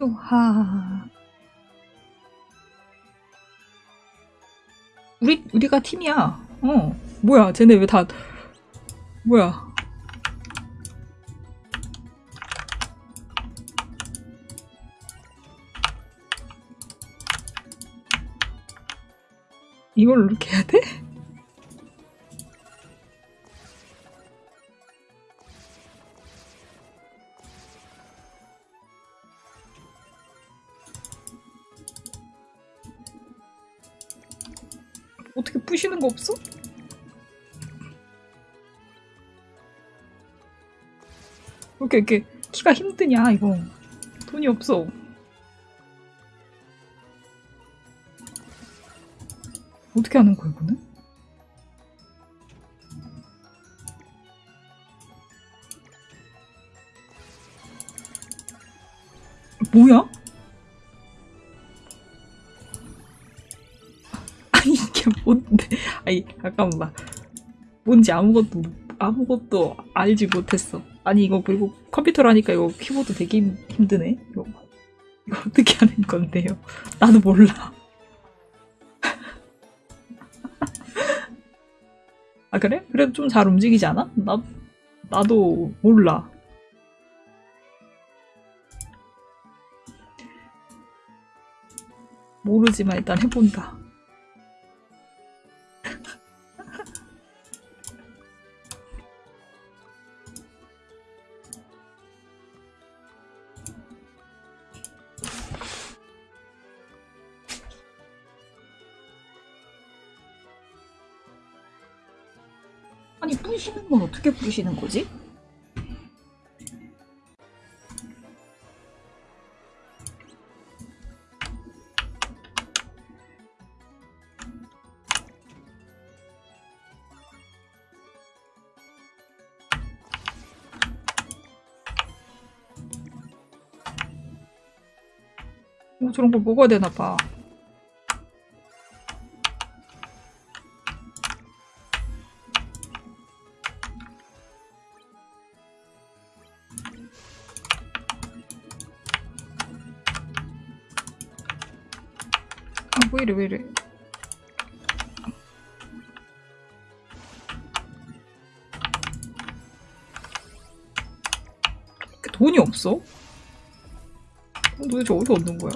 우하. 우리, 우리가 팀이야. 어. 뭐야, 쟤네 왜 다, 뭐야. 이걸 이렇게 해야 돼? 없어? 왜 이렇게 이렇게 키가 힘드냐 이거 돈이 없어 어떻게 하는 거야 이거는? 뭐야? 아니 잠깐만 뭔지 아무것도 아무것도 알지 못했어. 아니 이거 그리고 컴퓨터로 하니까 이거 키보드 되게 힘, 힘드네. 이거 이거 어떻게 하는 건데요? 나도 몰라. 아 그래? 그래도 좀 잘 움직이지 않아? 나 나도 몰라. 모르지만 일단 해본다. 어떻게 부시는 거지? 어, 저런 걸 먹어야 되나 봐. 이래, 왜 이래. 그 돈이 없어? 돈 도대체 어디서 얻는 거야?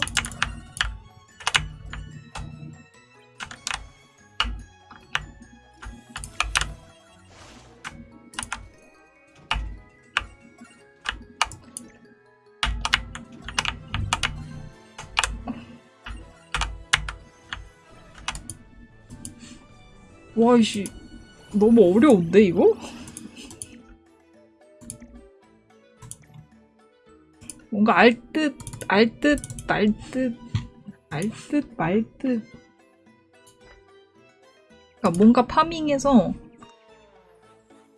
와, 이씨. 너무 어려운데, 이거? 뭔가 알 듯, 알 듯, 말 듯, 알 듯, 말 듯. 그러니까 뭔가 파밍해서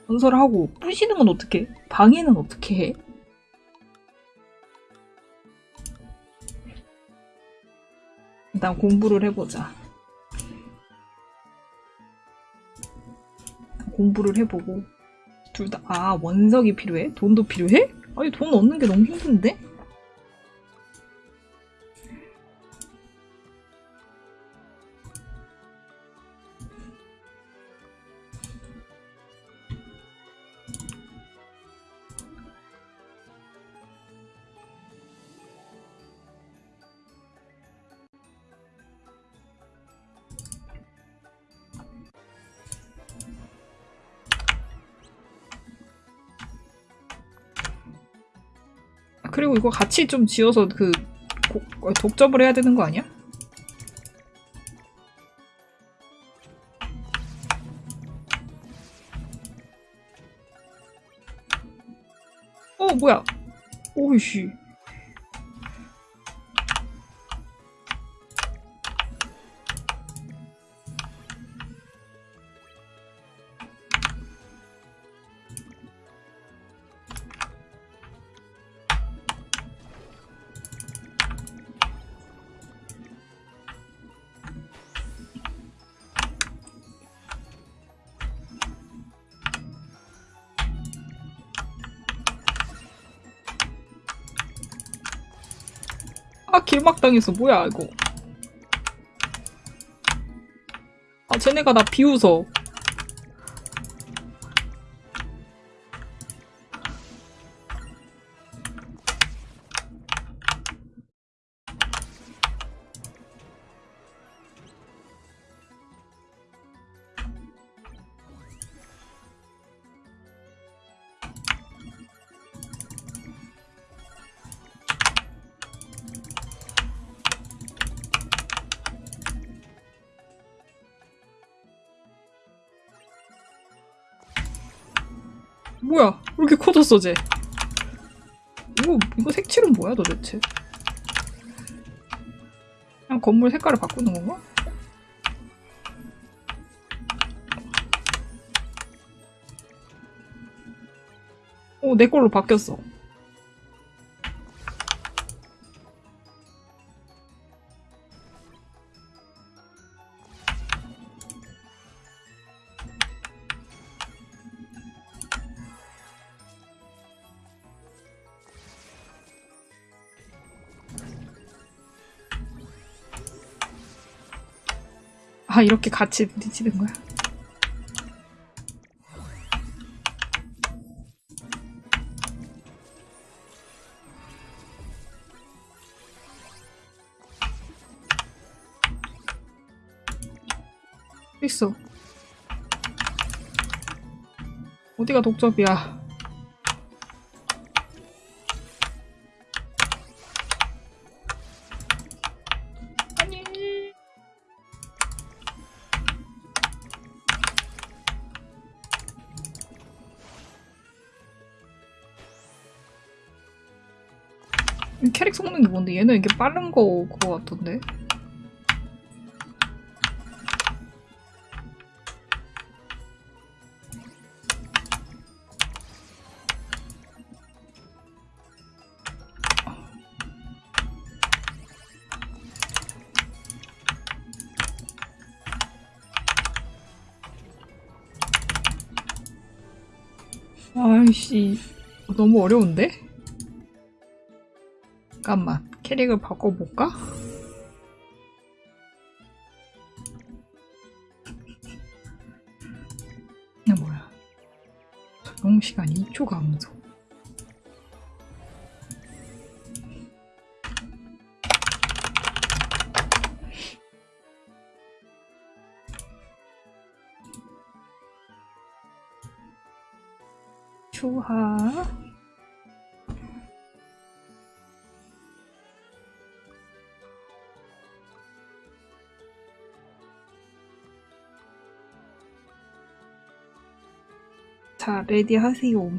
건설하고 부시는 건 어떻게 해? 방해는 어떻게 해? 일단 공부를 해보자. 공부를 해보고 둘 다 아 원석이 필요해? 돈도 필요해? 아니 돈 얻는 게 너무 힘든데? 그리고 이거 같이 좀 지어서 그 고- 어, 독점을 해야 되는 거 아니야? 어 뭐야? 오이씨. 길막 당했어 뭐야 이거? 아 쟤네가 나 비웃어 쟤 이거 이거 색칠은 뭐야 도대체 그냥 건물 색깔을 바꾸는 건가? 오, 내 걸로 바뀌었어. 아, 이렇게 같이 부딪히는 거야. 있어. 어디가 독점이야? 뭔데? 얘는 이게 빠른 거 그거 같던데? 아이씨 너무 어려운데? 잠깐만 캐릭을 바꿔볼까? 이게 뭐야 적용 시간 2초 감 자, ready 하세요.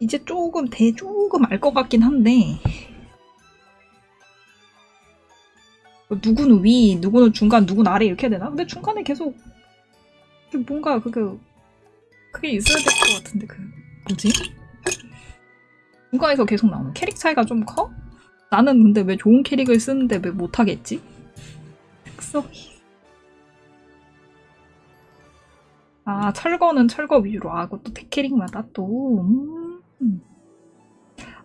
이제 조금 대 조금 알 것 같긴 한데 누구는 위, 누구는 중간, 누구는 아래 이렇게 해야 되나? 근데 중간에 계속 뭔가 그게 그게 있어야 될 것 같은데 그 뭐지? 중간에서 계속 나오는 캐릭 차이가 좀 커? 나는 근데 왜 좋은 캐릭을 쓰는데 왜 못하겠지? 특성이 아 철거는 철거 위주로 아 그것도 캐릭마다 또 음.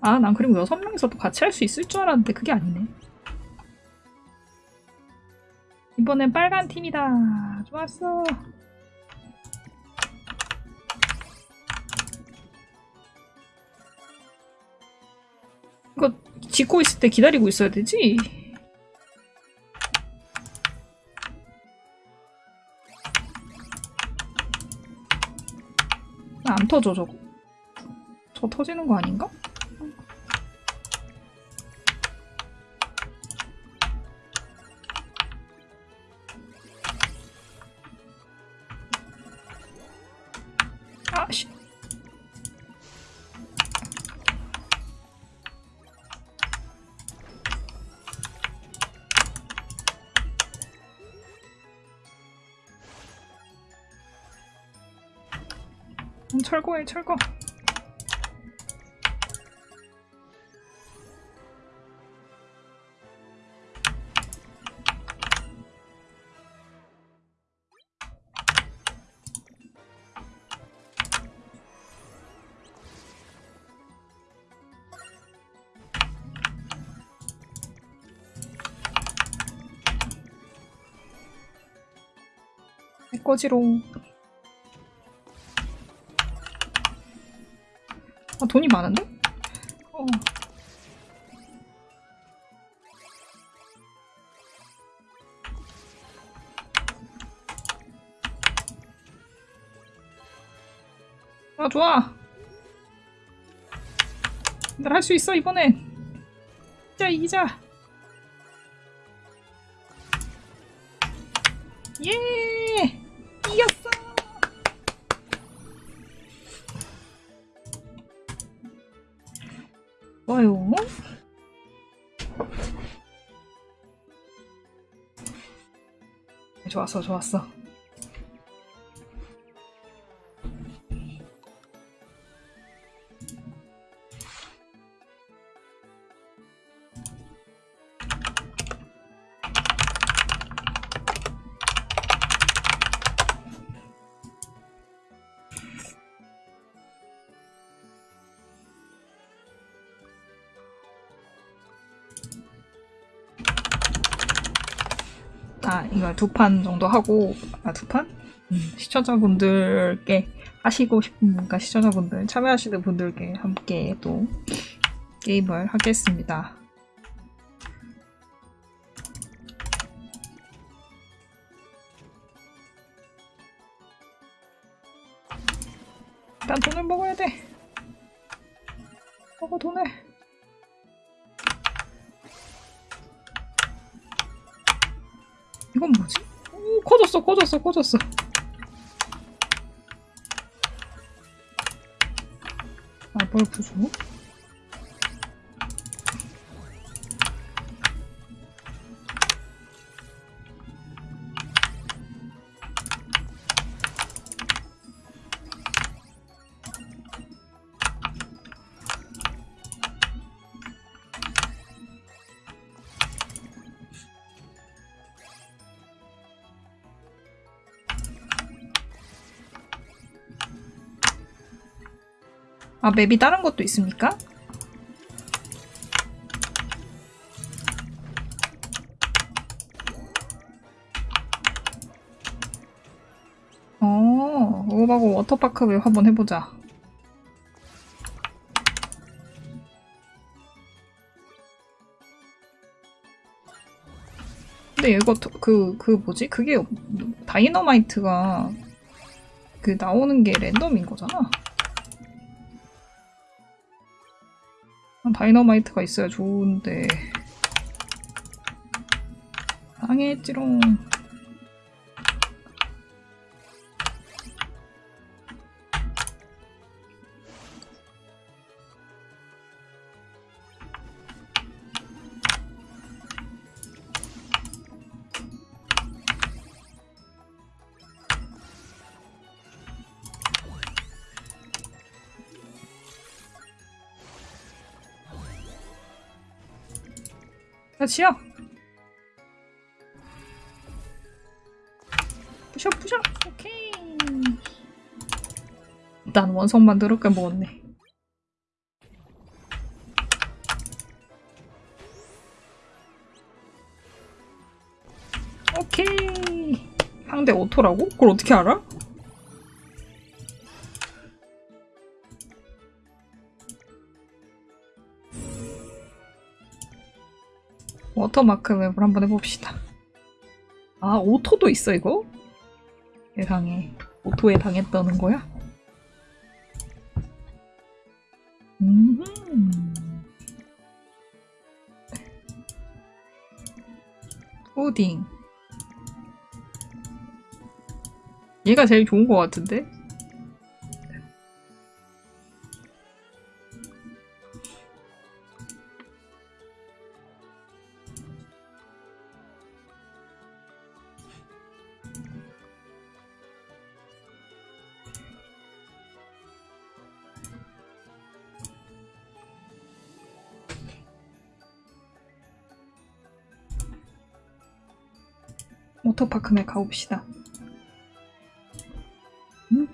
아난 그리고 여섯 명이서도 같이 할 수 있을 줄 알았는데 그게 아니네 이번엔 빨간 팀이다 좋았어 이거 짓고 있을 때 기다리고 있어야 되지? 아, 안 터져 저거 저 터지는 거 아닌가? 철거해 철거. 꺼지롱. 아, 돈이 많은데? 어. 아, 좋아. 날 할 수 있어, 이번엔. 진짜 이기자. 좋았어, 좋았어. 두 판 정도 하고, 아, 두 판? 음, 시청자분들께 하시고 싶은 분과 시청자분들, 참여하시는 분들께 함께 또 게임을 하겠습니다. 커졌어, 커졌어. 아, 뭘 부수? 아, 맵이 다른 것도 있습니까? 어, 오바고 워터파크 맵 한번 해보자. 근데 이거 더- 그, 그 뭐지? 그게 다이너마이트가 그 나오는 게 랜덤인 거잖아. 다이너마이트가 있어야 좋은데. 당했지롱 야 지야 부셔 부셔. 오케이. 난 원성만 더럽게 먹었네. 오케이. 상대 오토라고? 그걸 어떻게 알아? 워터마크 map을 한번 해봅시다. 아, auto도 있어, 이거? 세상에. auto에 당했다는 거야? 음. 푸딩. 얘가 제일 좋은 것 같은데? 워터파크에 가봅시다. 음.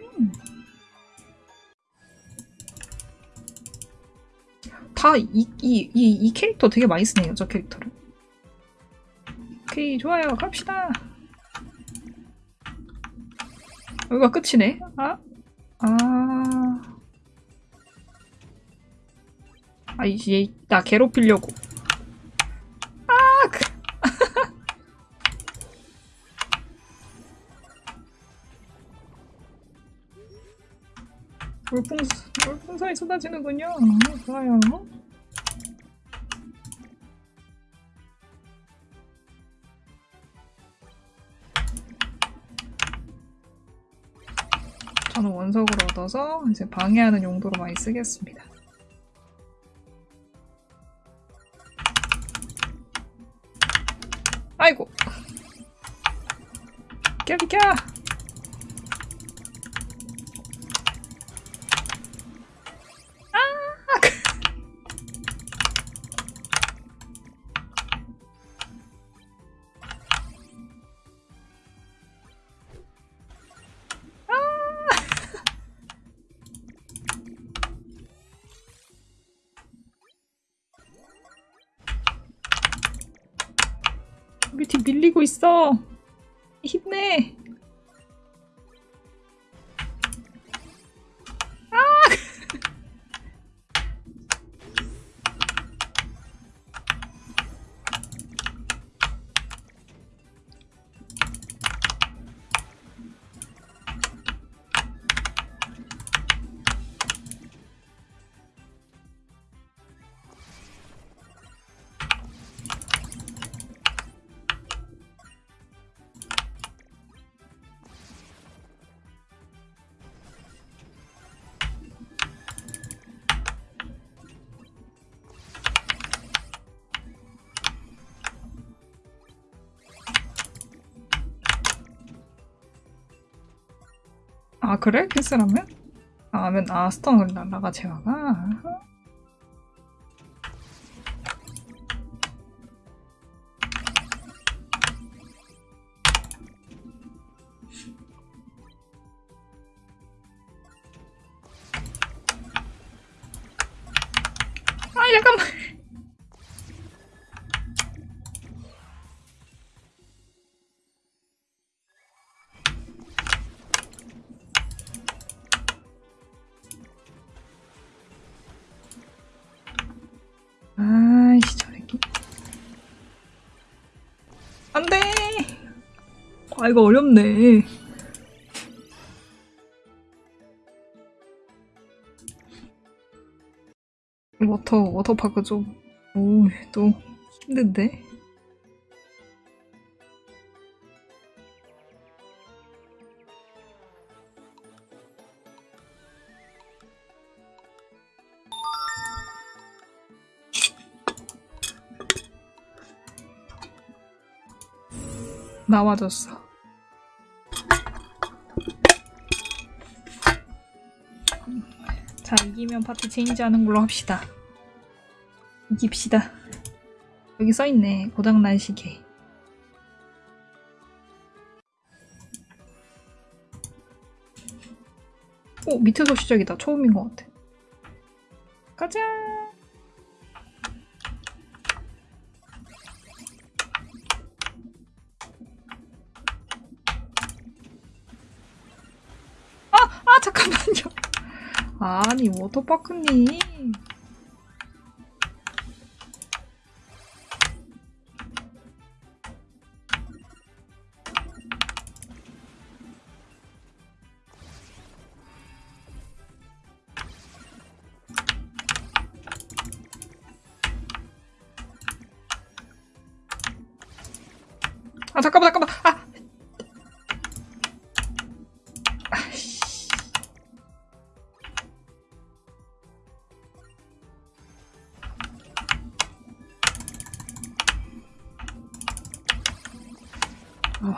다 이, 이, 이, 이 캐릭터 되게 많이 쓰네요, 저 캐릭터를. 오케이, 좋아요. 갑시다. 여기가 끝이네. 아, 아. 아, 이제 나 괴롭히려고. 물풍, 물풍선이 쏟아지는군요. 아, 좋아요. 저는 원석을 얻어서 이제 방해하는 용도로 많이 쓰겠습니다. 아이고. 비켜 비켜. 밀리고 있어. 힘내. 그래? 캔슬하면? 아 하면 아 스턴을 날라가 제가가 아 이거 어렵네. 워터 워터파크 좀오또 힘든데? 나와줬어 자 이기면 파트 체인지하는 걸로 합시다. 이깁시다. 여기 써있네. 고장난 시계. 오 밑에서 시작이다. 처음인 것 같아. 가자 아니 워터파크님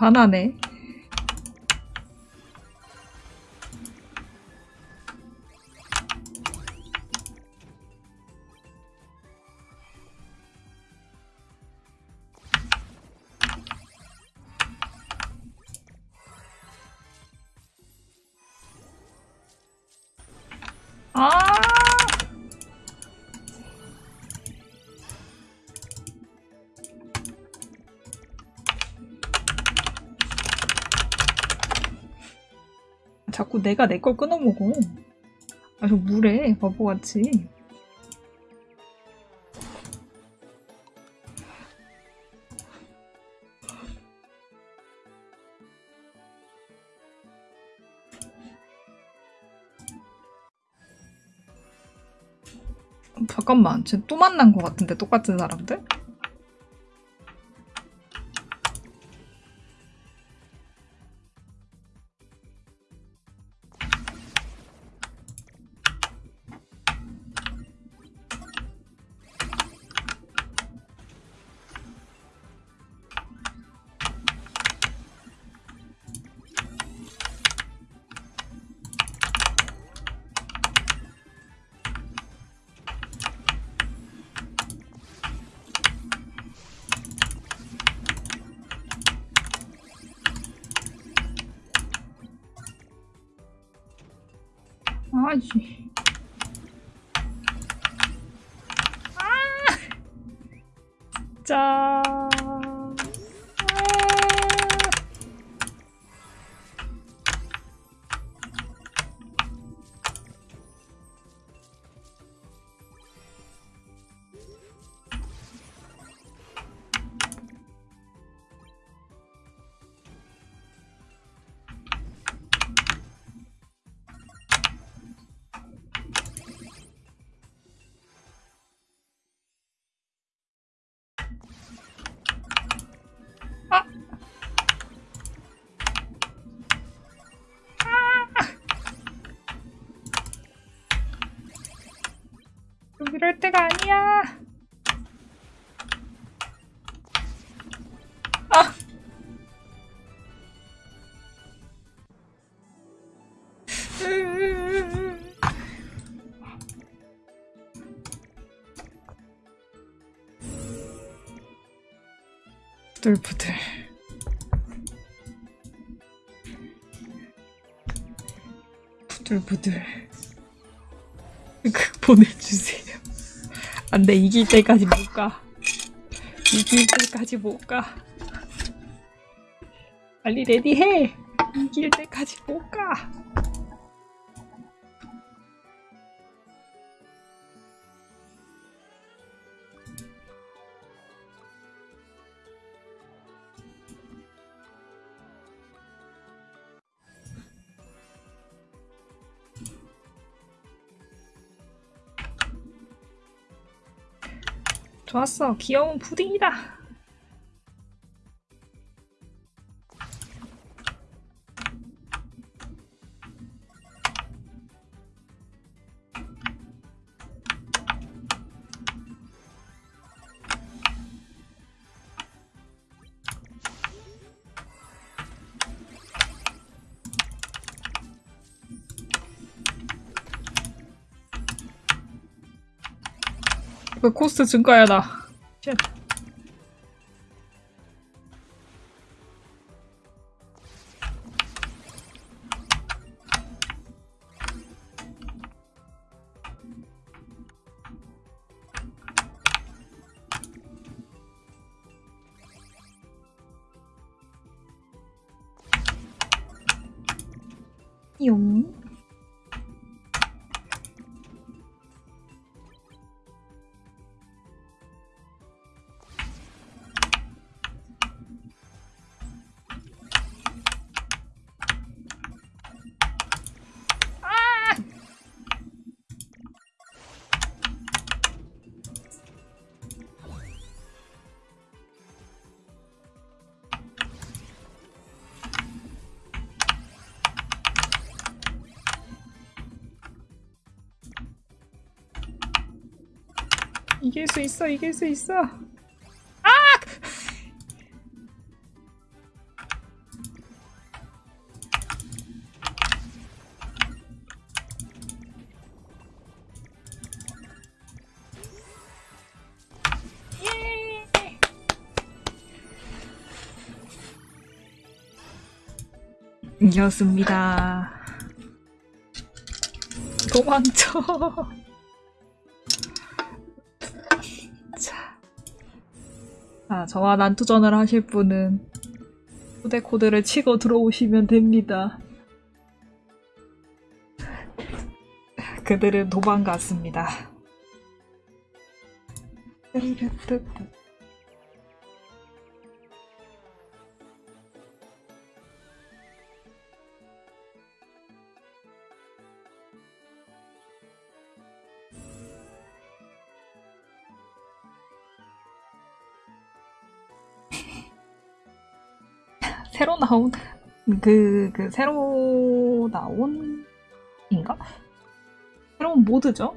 화나네 내가 내 걸 끊어 먹어. 아주 물에 바보같이. 잠깐만, 쟤 또 만난 것 같은데 똑같은 사람들? 때가 아니야. 아. 부들부들. 부들부들. 그 보내주세요. 안돼 이길 때까지 못 가. 이길 때까지 못 가. 빨리 레디해. 이길 때까지 못 가. 좋았어. 귀여운 푸딩이다. 그 코스트 증가야 나. 이길 수 있어, 이길 수 있어. 아! 예! 이겼습니다. 도망쳐. 저와 난투전을 하실 분은 후대 코드를 치고 들어오시면 됩니다. 그들은 도망갔습니다. 나온 그, 그 새로 나온 인가? 새로운 모드죠?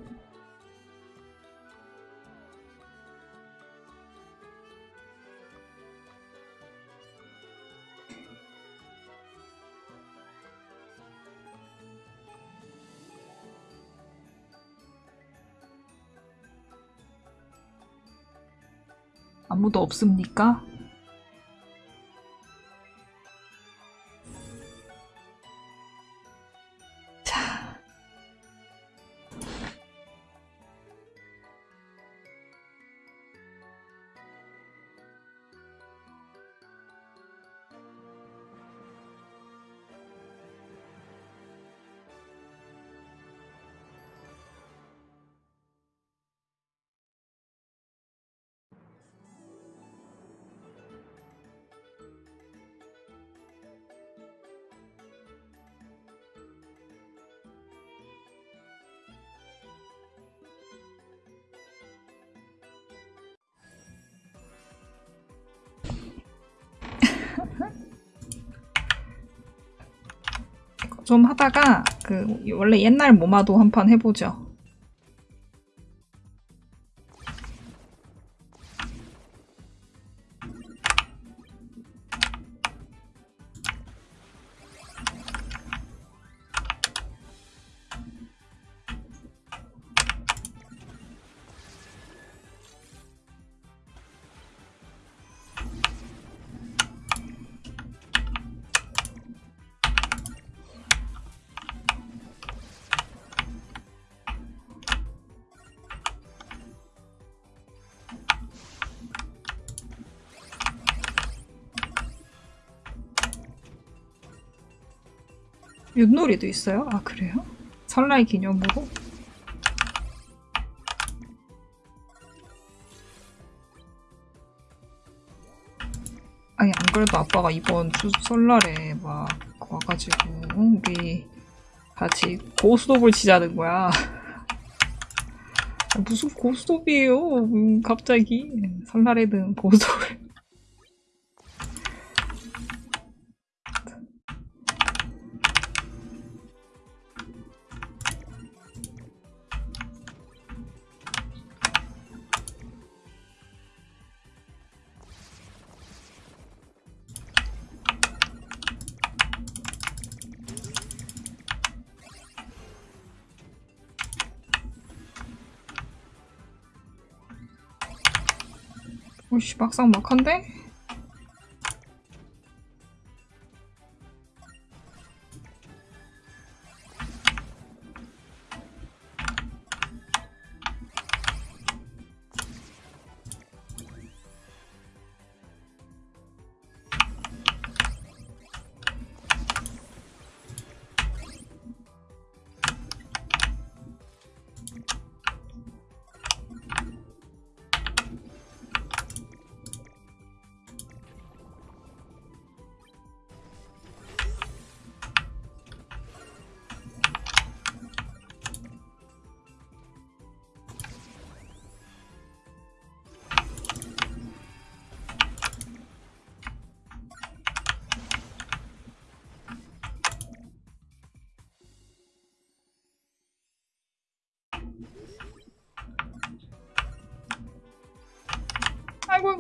아무도 없습니까? 좀 하다가 그 원래 옛날 모마도 한 판 해보죠. 윷놀이도 있어요? 아 그래요? 설날 기념으로? 아니 안 그래도 아빠가 이번 주 설날에 막 와가지고 우리 같이 고스톱을 치자는 거야 무슨 고스톱이에요 음, 갑자기 설날에는 고스톱을 오씨 막상 막한데?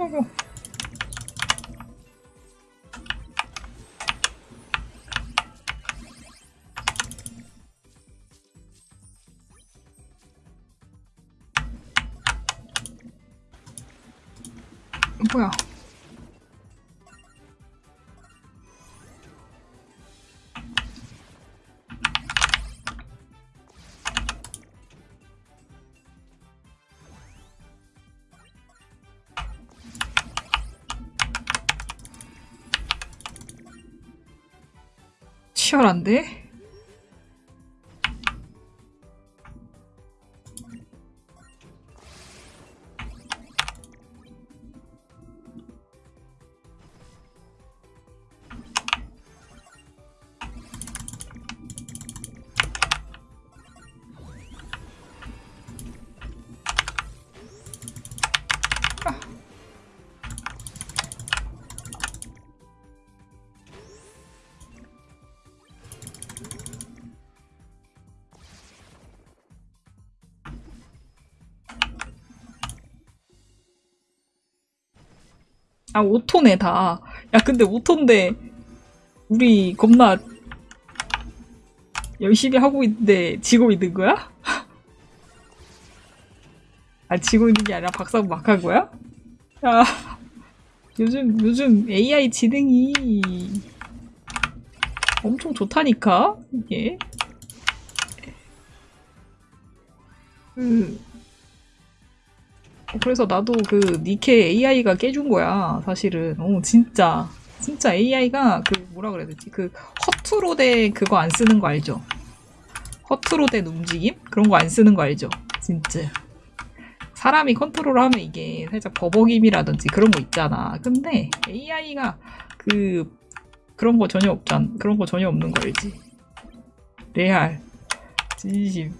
아이고 뭐야? 치열한데? 아, 오토네, 다. 야, 근데 오토인데, 우리 겁나 열심히 하고 있는데, 지고 있는 거야? 아, 지고 있는 게 아니라 박사고 막 한 거야? 야, 요즘, 요즘 AI 지능이 엄청 좋다니까? 이게. 그, 어, 그래서 나도 그 니케 AI가 깨준 거야, 사실은. 어, 진짜. 진짜 AI가 그 뭐라 그래야 되지? 그 허투루 된 그거 안 쓰는 거 알죠? 허투루 된 움직임? 그런 거 안 쓰는 거 알죠? 진짜. 사람이 컨트롤하면 이게 살짝 버벅임이라든지 그런 거 있잖아. 근데 AI가 그 그런 거 전혀 없잖아. 그런 거 전혀 없는 거 알지? 레알. 진심.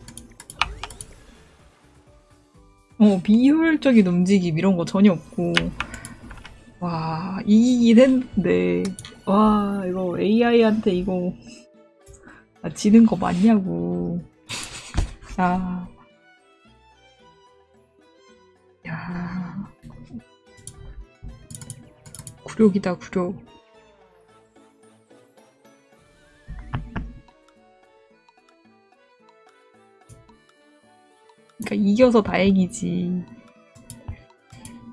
어, 비효율적인 움직임 이런 거 전혀 없고. 와, 이기긴 했는데. 와, 이거 AI한테 이거. 아, 지는 거 맞냐고. 야. 야. 굴욕이다, 굴욕. 그러니까 이겨서 다행이지.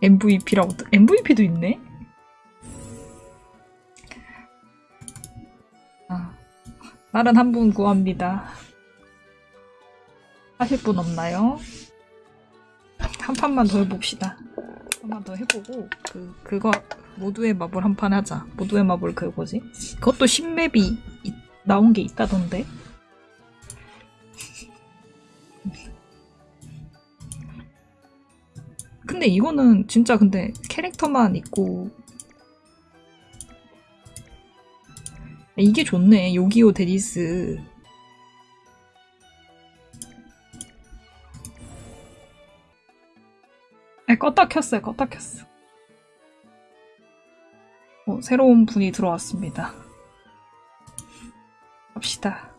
MVP라고 MVP도 있네. 아, 다른 한 분 구합니다. 하실 분 없나요? 한 판만 더 해봅시다. 한 판 더 해보고 그 그거 모두의 마블 한 판 하자. 모두의 마블 그 뭐지? 그것도 신맵이 이- 나온 게 있다던데. 근데 이거는 진짜 근데 캐릭터만 있고. 이게 좋네. 요기요 데니스. 아 껐다 켰어요. 껐다 켰어. 어, 새로운 분이 들어왔습니다. 갑시다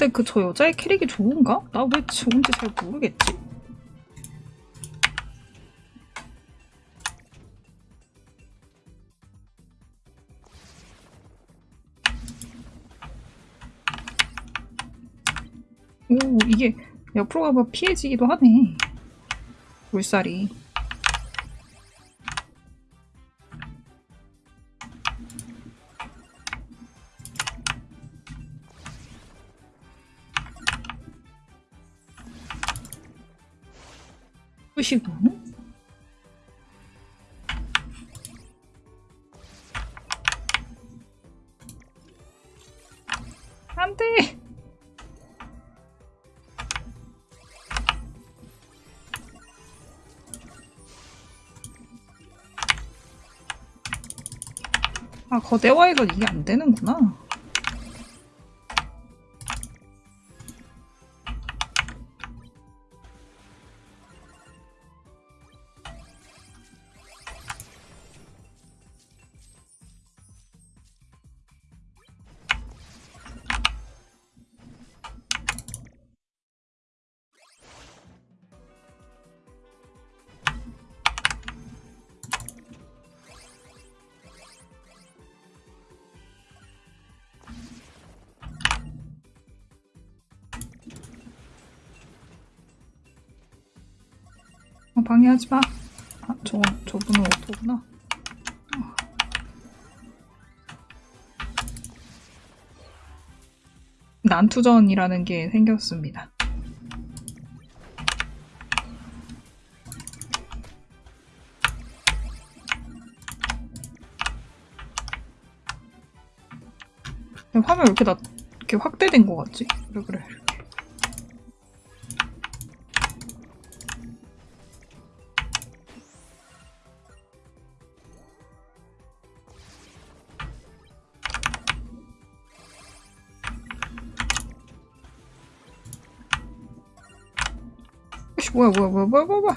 근데 그 저 여자의 캐릭이 좋은가? 나 왜 좋은지 잘 모르겠지. 오 이게 옆으로 가면 피해지기도 하네. 물살이. 끄시고. 안돼! 아 거대화해가 이게 안 되는구나 방해하지 마. 아, 저, 저분은 오토구나. 난투전이라는 게 생겼습니다. 화면 왜 이렇게 나, 이렇게 확대된 것 같지? 그래, 그래. 뭐야 뭐야 뭐야 뭐야 뭐야.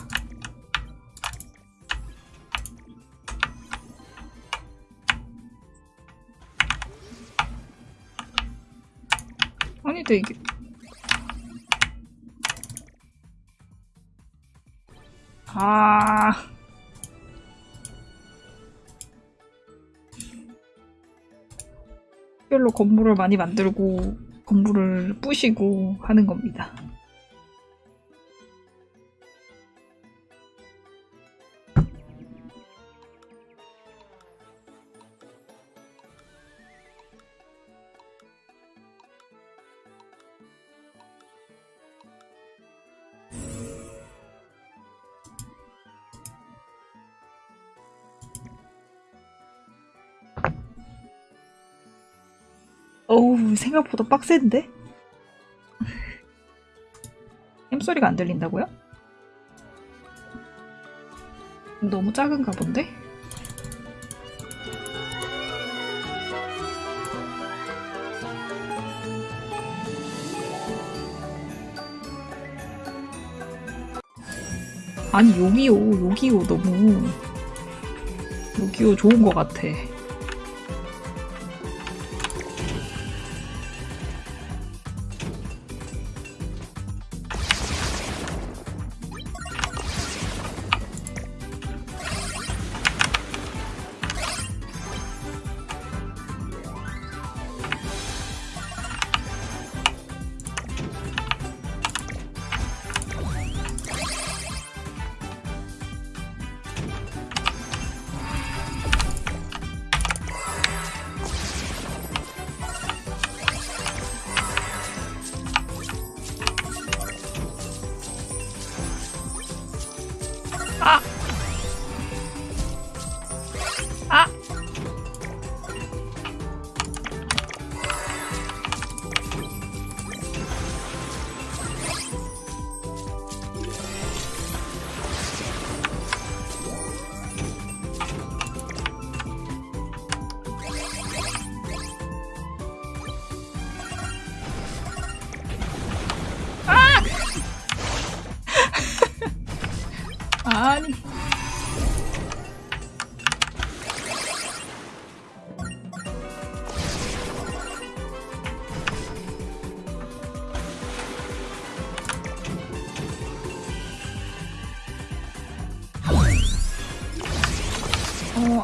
아니다 이게. 아. 별로 건물을 많이 만들고 건물을 부시고 하는 겁니다. 어우 생각보다 빡센데? 햄소리가 안 들린다고요? 너무 작은가 본데? 아니 요기요 요기요 너무 요기요 좋은 것 같아 아!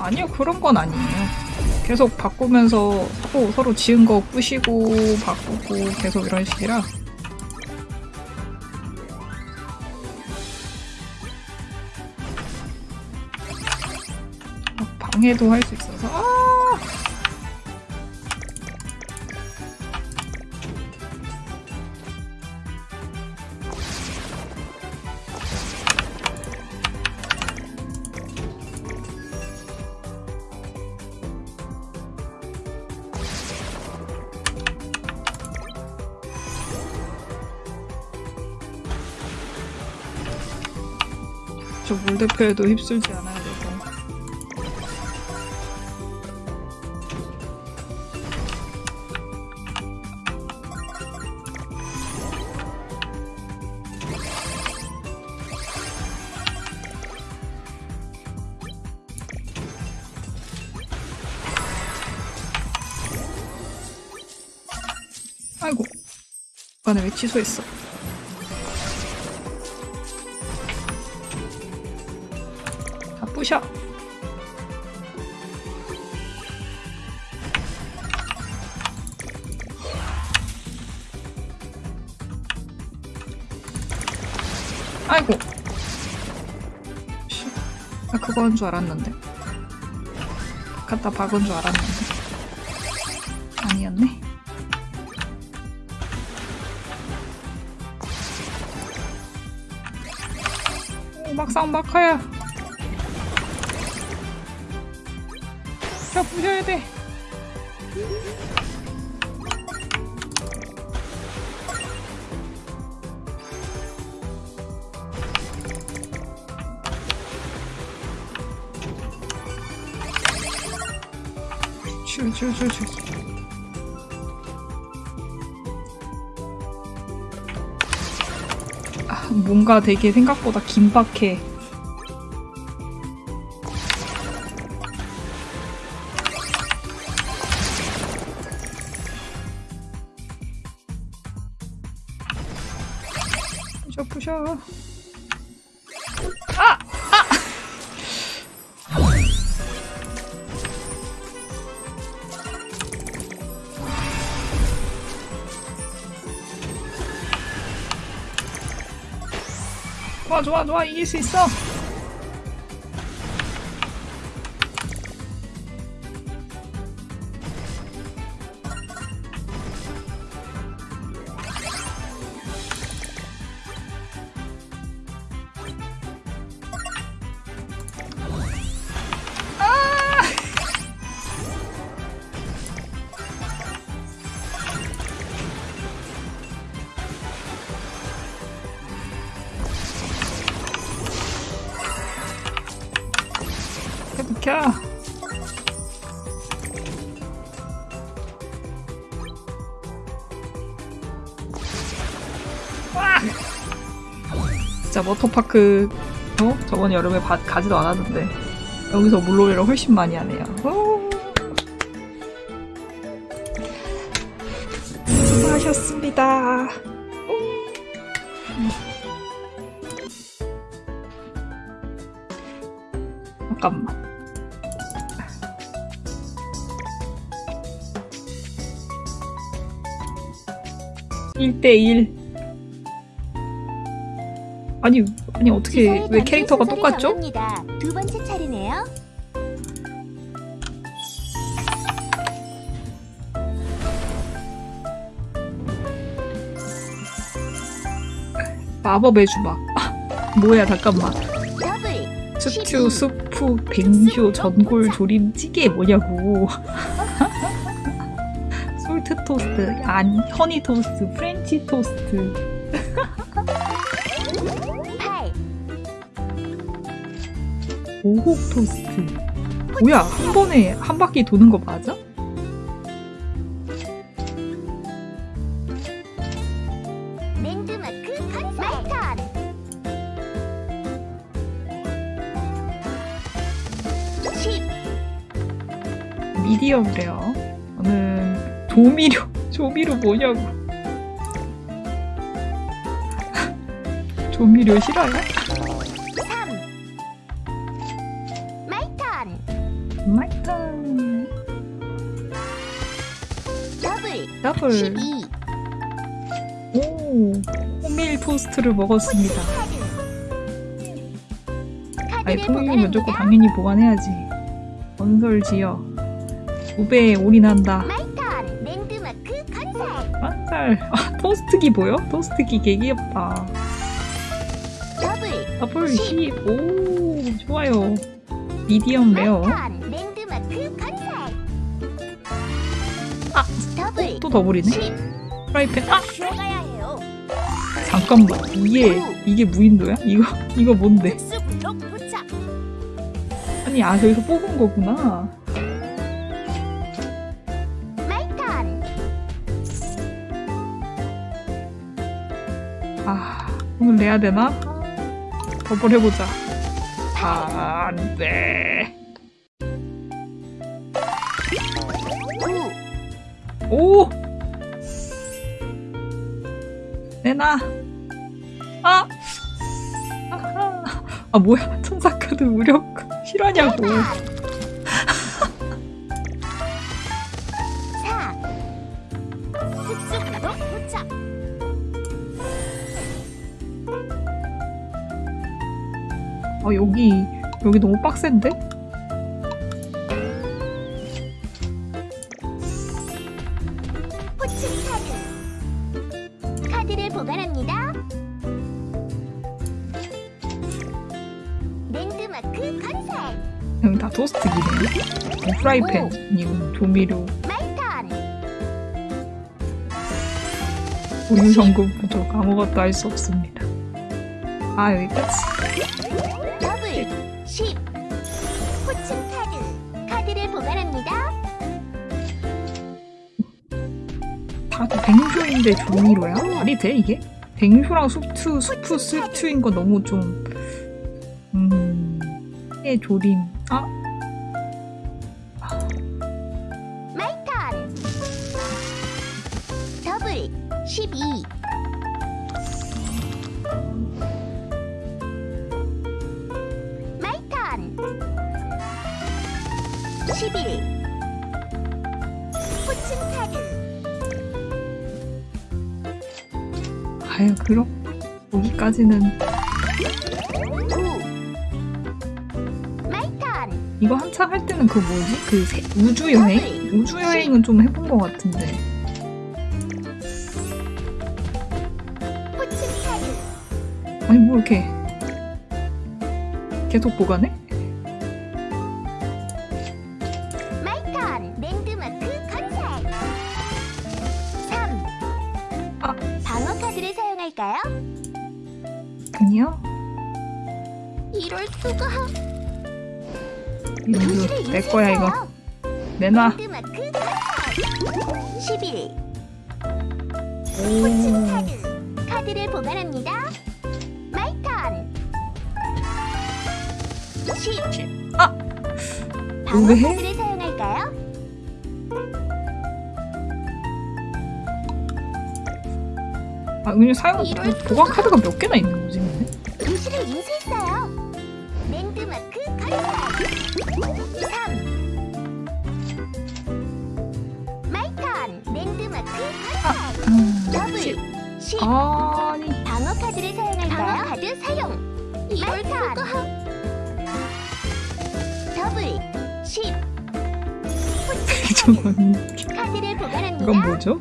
아니요. 그런 건 아니에요. 계속 바꾸면서 서로, 서로 지은 거 부시고, 바꾸고, 계속 이런 식이라. 막 방해도 할 수 있어 저 물대표에도 휩쓸지 않아야 되고. 아이고. 나는 왜 취소했어? 부셔. 아이고. 씨, 나한줄 알았는데. 갖다 박은 줄 알았는데. 아니었네. 오, 막상 막하야. 돼. 슈슈슈슈. 아. 뭔가 되게 생각보다 긴박해. 좋아 좋아 좋아 이길 수 있어. 워터파크 어? 저번 여름에 바, 가지도 않았는데 여기서 물놀이를 훨씬 많이 하네요. 오! 수고하셨습니다. 잠깐만. 1대1 아니 어떻게 왜 캐릭터가 똑같죠? 두 번째 차례네요. 마법의 주막. 아, 뭐야 잠깐만. 스튜, 수프, 뱅쇼, 전골, 조림, 찌개 뭐냐고. 솔트 토스트, 아니 허니 토스트, 프렌치 토스트 오곡 토스트. 뭐야 한 번에 한 바퀴 도는 거 맞아? 미디엄 레어 저는 조미료 조미료 뭐냐고. 조미료 싫어요? 더블 12 오. 호밀 토스트를 먹었습니다. 아니 거 보관합니다. 당연히 보관해야지. 건설 지어 우배에 올인한다. 한살 아 토스트기 보여? 토스트기 개 귀엽다. 더블 더블 10 오. 좋아요. 미디엄 레어 또 더블이네 10 프라이팬 아 잠깐만 이게 이게 무인도야? 이거 이거 뭔데? 아니 아 저기서 뽑은 거구나 아 오늘 내야 되나? 더블 해보자 아 안돼 오! 내놔. 아! 아하. 아 뭐야? 천사 카드 무력 실화냐고. 4 쑥쑥블록 도착 아 여기 여기 너무 빡센데? 프라이팬이고 조미료. my turn 우유 전급 부족 아무것도 할 수 없습니다. 아 여기까지 더블 10 호칭 카드. 카드를 보관합니다. 다 뱅쇼인데 조미료야? 말이 돼 이게? 뱅쇼랑 수프, 수프 스튜인 거 너무 좀, 음, 해 조림. 그 뭐지? 그 세- 우주 여행? 우주 여행은 좀 해본 것 같은데. 아니, 뭐 이렇게. 계속 보관해? my turn 랜드마크 컨셉 3 아. 방어 카드를 사용할까요? 아니요. 이럴 수가 내 거야, 이거. 내놔. 랜드마크 건설 11 오. Fortune 카드 카드를 보관합니다 my turn 10 아! 방어 왜 해? 카드를 사용할까요? 아, 그냥 사용, 보관 카드가 몇 개나 있는 아니. 방어 카드를 사용할까요? 방어 카드 사용. 이럴 수가. 더블 10. 저건, 카드를 보관합니다. 이건 뭐죠?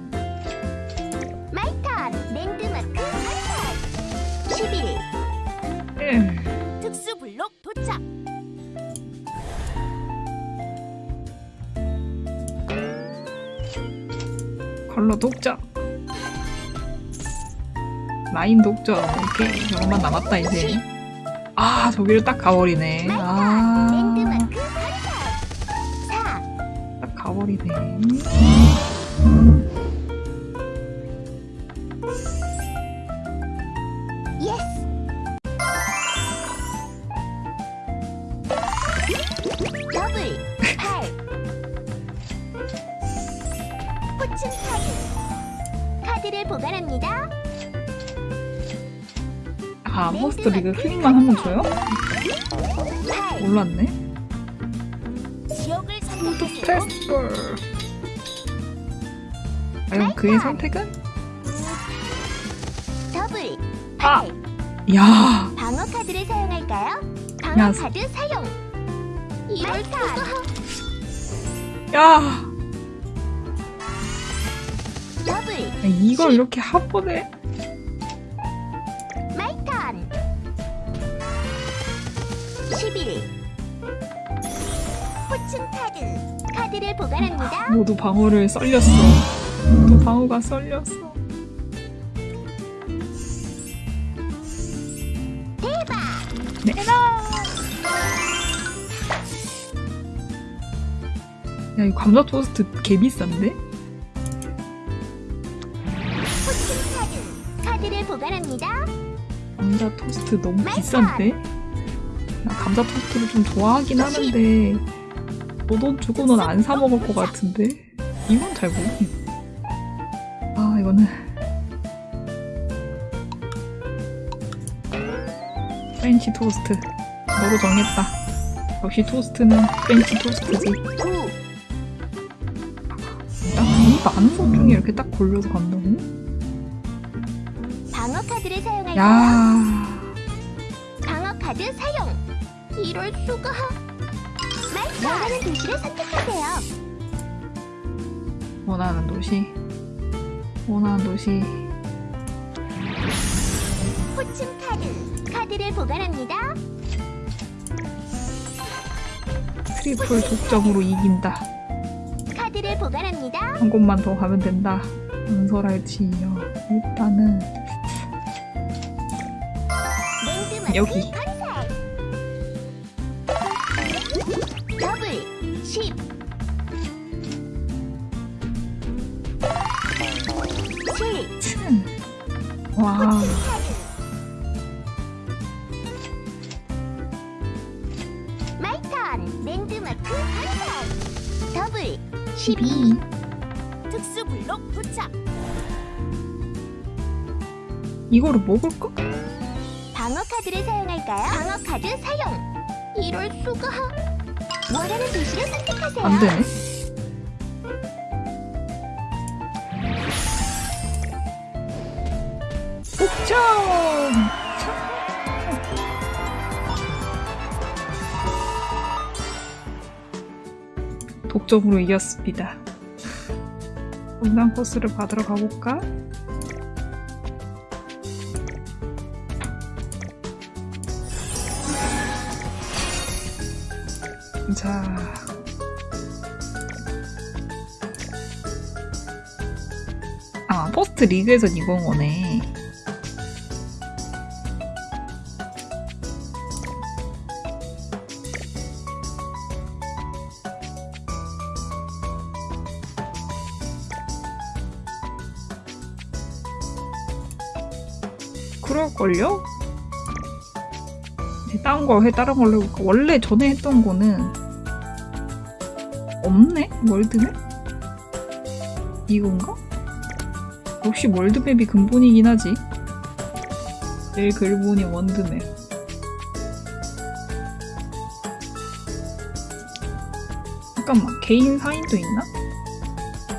my turn 랜드마크 건설. 11. 에. 특수 블록 도착. 컬러 독점. 라인 독점. 오케이. 이것만 남았다, 이제. 아, 저기를 딱 가버리네. my turn 아, 랜드마크 건설. 4. 딱 가버리네. 과연 그의 선택은? 더블 아! 8. 야, 방어 카드를 사용할까요? 방어 야. 카드 사용. 이럴 수가. 야. 더블 이걸 이렇게 한 번에. my turn 11 Fortune 카드 카드를 보관합니다 모두 방어를 썰렸어. 모두 방어가 썰렸어. 대박 내놔. 야, 이 감자 토스트 개 비싼데? Fortune 카드 카드를 보관합니다 감자 토스트 너무 비싼데? 나 감자 토스트를 좀 좋아하긴 하는데 내 돈 주고는 안 사 먹을 것 같은데? 이건 잘 모르겠네. 아 이거는 프렌치 토스트 너로 정했다. 역시 토스트는 프렌치 토스트지. 9 야이 많은 것 중에 이렇게 딱 골라서 간다고? 방어 카드를 사용할까요? 야 방어 카드 사용 이럴 수가 원하는 도시를 선택하세요 원하는 도시 원하는 도시 Fortune 카드 카드를 보관합니다 트리플 독점으로 이긴다. 카드를 보관합니다 한 곳만 더 가면 된다. 은설할 지요. 일단은 여기. 와. 마이턴 랜드마크 한살 더블 12 12. 특수 블록 도착 이거를 먹을까? 방어 카드를 사용할까요? 방어 카드 사용 이럴 수가 원하는 도시를 선택하세요 안 되네. 옥점! 독점으로 이겼습니다. 분당 코스를 받으러 가볼까? 자, 아, 포스트 리그에선 이건 거네. 거 해, 다른 걸로 해볼까? 원래 전에 했던 거는 없네? 월드맵? 이건가? 역시 월드맵이 근본이긴 하지. 제일 근본이 월드맵. 잠깐만, 개인 사인도 있나?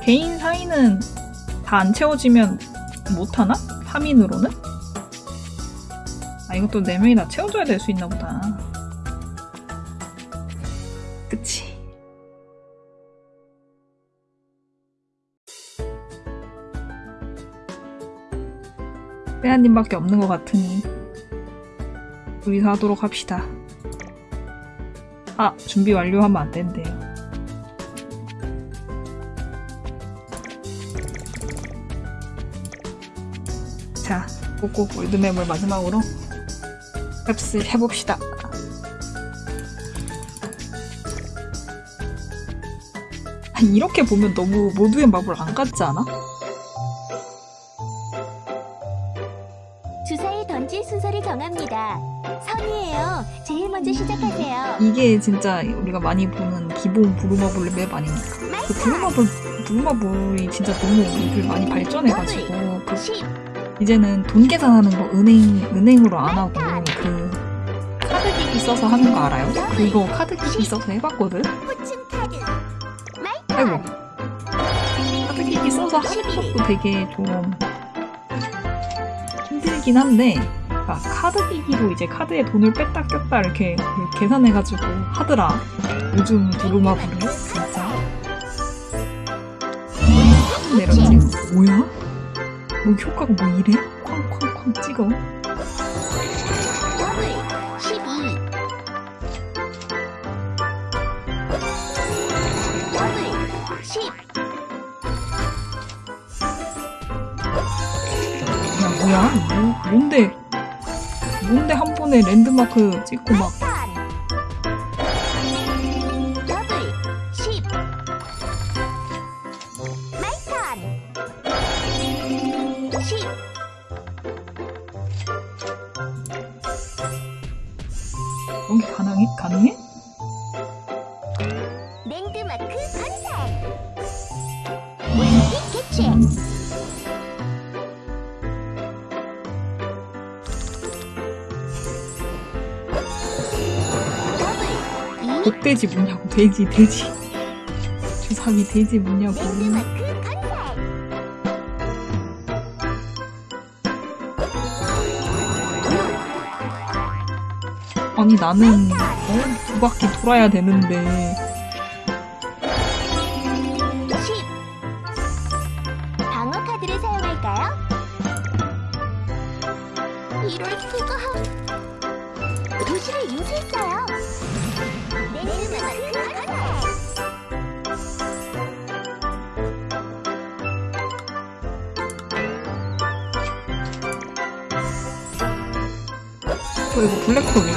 개인 사인은 다 안 채워지면 못하나? 3인으로는? 아, 이것도 4명이 다 채워줘야 될 수 있나 보다. 그치. 빼아님밖에 없는 것 같으니 우리서 하도록 합시다. 아, 준비 완료하면 안 된대요. 자, 꼭꼭 월드맵을 마지막으로 랩스 해봅시다. 아, 이렇게 보면 너무 모두의 마블 안 같지 않아? 주사위 던질 순서를 정합니다 선이에요 제일 먼저 시작하세요 이게 진짜 우리가 많이 보는 기본 브루마블 맵 아닙니까? 그 브루마블, 브루마블이 진짜 너무 요즘 많이 발전해가지고 그10 이제는 돈 계산하는 거 은행, 은행으로 안 하고 그 카드 써서 하는 거 알아요? 그거 카드 기기 써서 해봤거든? 아이고. my turn 카드 기기 써서 하는 것도 되게 좀 힘들긴 한데 아, 카드 기기로 이제 카드에 돈을 뺐다 꼈다 이렇게 그 계산해가지고 하더라 요즘 브루마블을 진짜 내렸지 뭐야? 뭐 효과가 뭐 이래? 쾅쾅쾅 찍어 뭔데? 뭔데 한 번에 랜드마크 찍고 막 더블 2 복돼지 뭐냐고. 돼지 돼지. 주사위 돼지 뭐냐고. 아니 나는 어? 두 바퀴 돌아야 되는데 어이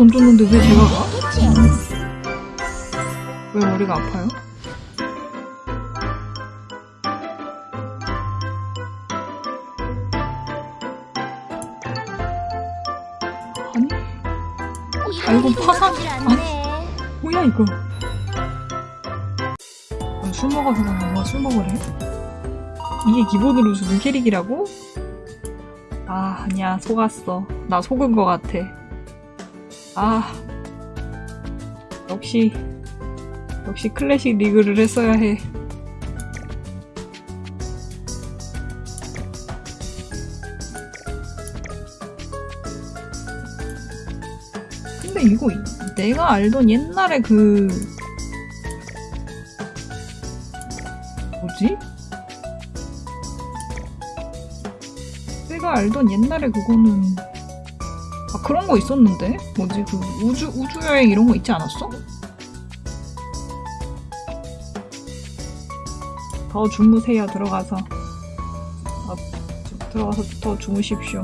던졌는데 왜 제가 왜 머리가 아파요? 아니, 아, 이거 파산- 않네. 뭐야, 이거. 아, 술 먹어서 그런가? 술 먹으래? 이게 기본으로 주는 캐릭이라고? 아, 아니야. 속았어. 나 속은 것 같아. 아. 역시, 역시 클래식 리그를 했어야 해. 근데 이거 내가 알던 옛날에 그 뭐지? 내가 알던 옛날에 그거는 아 그런 거 있었는데 뭐지 그 우주 우주 여행 이런 거 있지 않았어? 더 주무세요 들어가서 아, 저- 들어가서 더 주무십시오.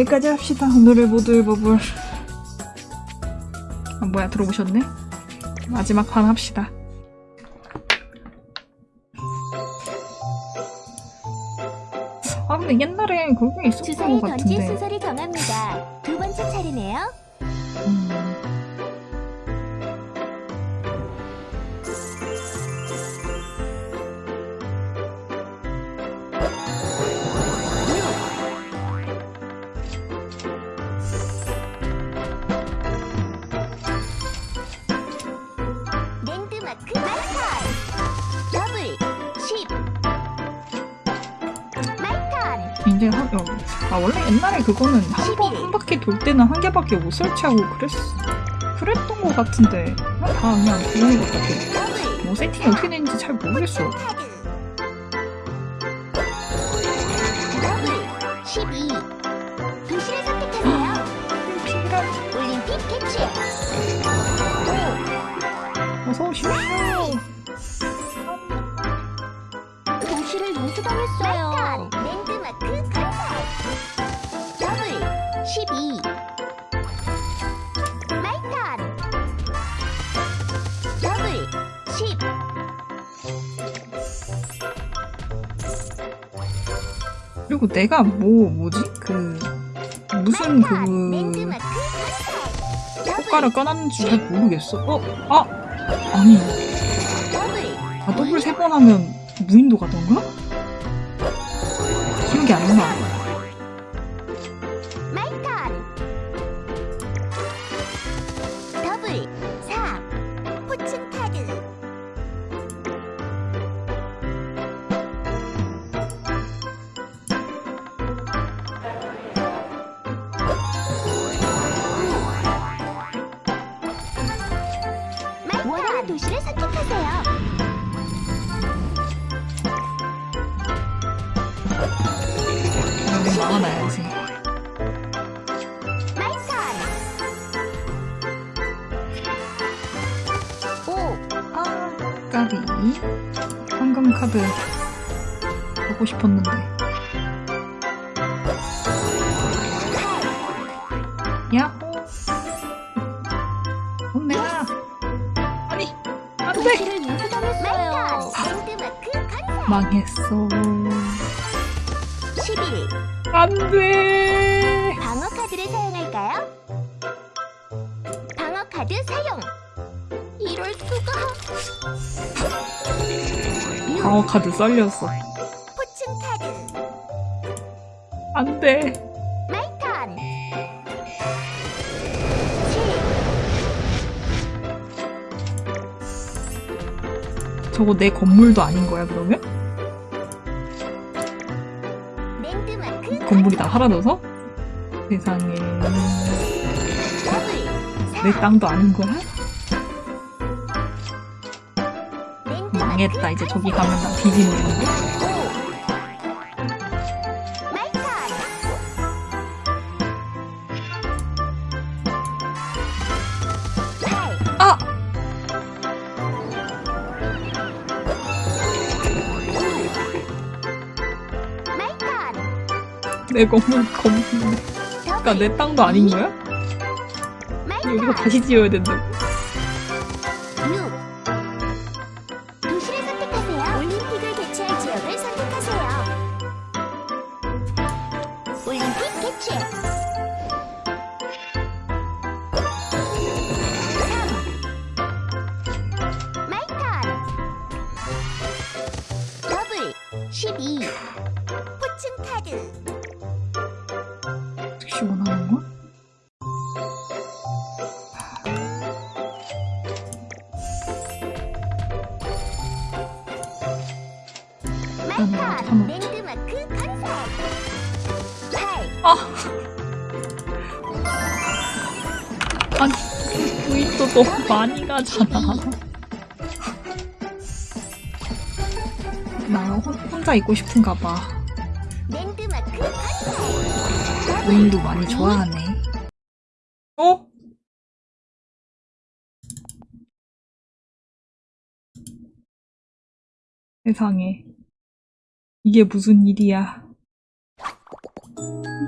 여기까지 합시다. 오늘의 모두의 버블. 아, 뭐야, 들어오셨네? 마지막 판 합시다. 아, 근데 옛날에 그런 게 있었던 주사위 것 같은데. 순서를 정합니다. 아, 원래 옛날에 그거는 한 번, 한 바퀴 돌 때는 한 개밖에 못 설치하고 그랬, 그랬던 것 같은데. 아, 다 그냥 그런 것 같아. 뭐 세팅이 어떻게 되는지 잘 모르겠어. 내가 뭐, 뭐지? 그, 무슨. 그, 효과를 꺼놨는지 잘 모르겠어. 어? 아! 아니, 아, 더블 세 번 하면 무인도 가던가? 야. 어, 엄마 아니 안돼 망했어. 11 안돼. 방어 카드를 사용할까요? 방어 카드 사용. 이럴 수가. 방어 카드 썰렸어. 포춘 카드. 안돼. 저거 내 건물도 아닌 거야, 그러면? 건물이 다 사라져서? 세상에. 내 땅도 아닌 거야? 망했다. 이제 저기 가면 나 뒤지는 건데. 내 건물, 건물. 그니까 내 땅도 아닌 거야? 여기서 다시 지어야 된다고. 부인도 너무 많이 가잖아. 나 혼- 혼자 있고 싶은가 봐. 부인도 많이 좋아하네. 어? 세상에. 이게 무슨 일이야.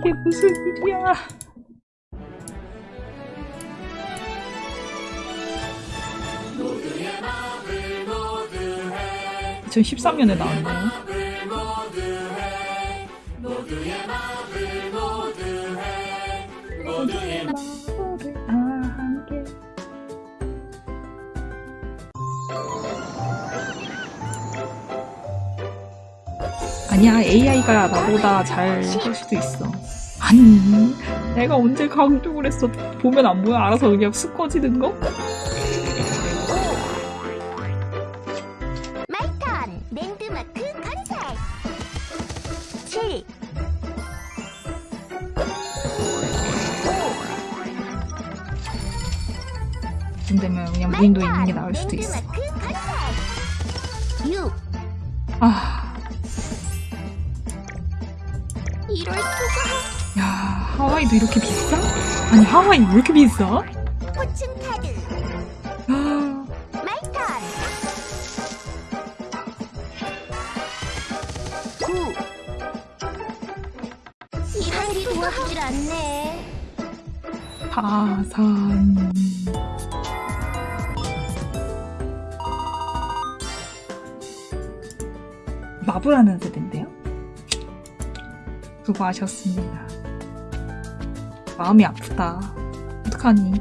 이게 무슨 일이야. 2013년에 나왔네요. 아니야 AI가 나보다 잘 할 수도 있어 아니 내가 언제 강조를 했어 보면 안 보여 알아서 그냥 쑥 꺼지는 거? 무인도 있는 게 나을 수도 있어. 랜드마크 건설 6 아, 야, 하와이도 이렇게 비싸? 아니, 하와이 왜 이렇게 비싸? 수고하셨습니다. 마음이 아프다. 어떡하니?